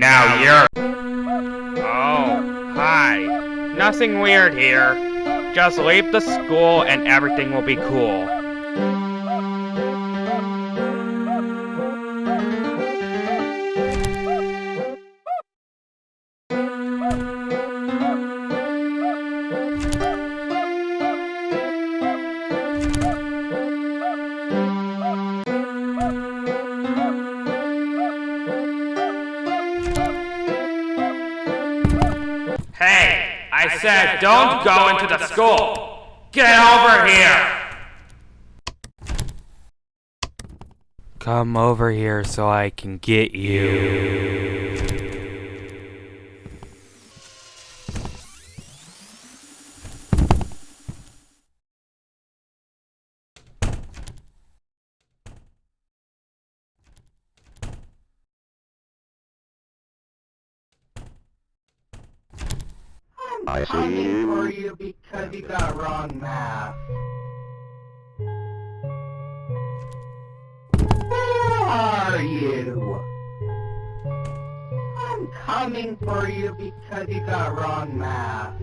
Now you're... Oh, hi. Nothing weird here. Just leave the school and everything will be cool. Hey, I said don't go into the school. Get over here. Come over here so I can get you. I coming for you because you got wrong math. Where are you? I'm coming for you because you got wrong math.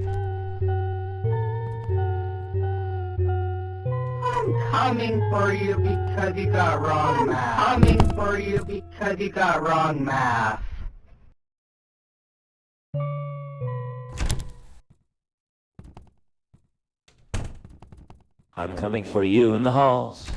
I'm coming for you because you got wrong math. I'm coming for you because you got wrong math. I'm coming for you in the halls.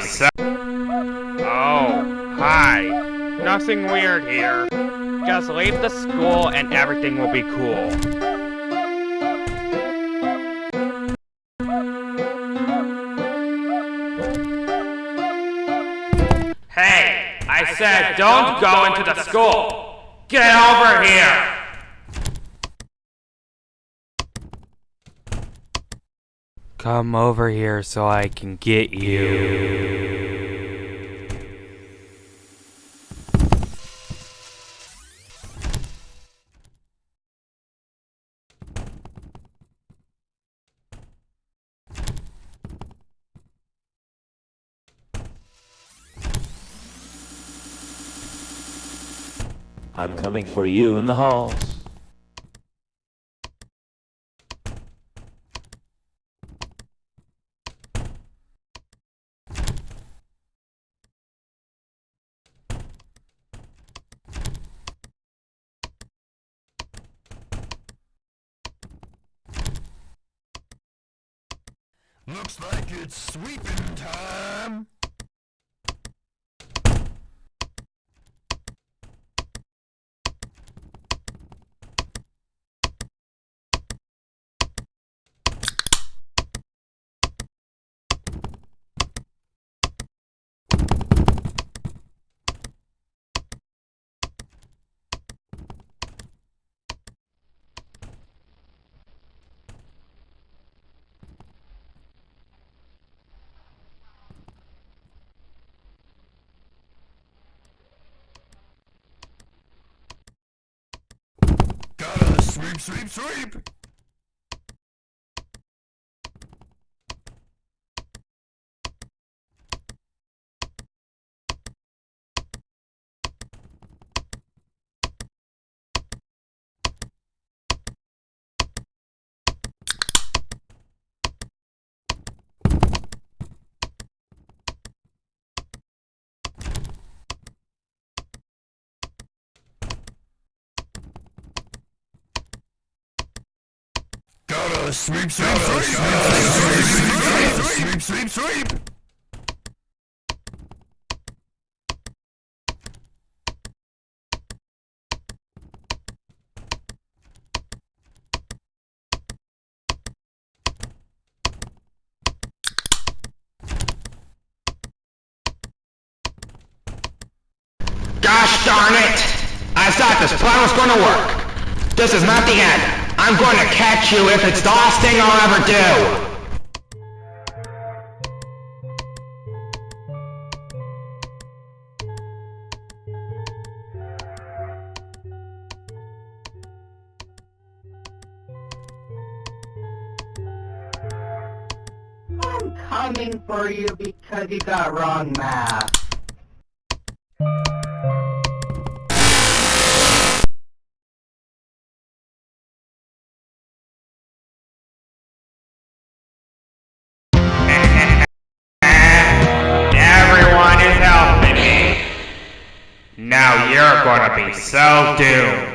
So. Oh, hi. Nothing weird here. Just leave the school and everything will be cool. Hey, I said don't go into the school. Get over here. Come over here so I can get you. I'm coming for you in the halls. Looks like it's sweeping time. Gotta sweep, sweep, Shadows! Sweep, shadows! Sweep, sweep, sweep, sweep, sweep! Gosh darn it! I thought this plan was gonna work. This is not the end. I'm going to catch you if it's the last thing I'll ever do. I'm coming for you because you got wrong math. Is helping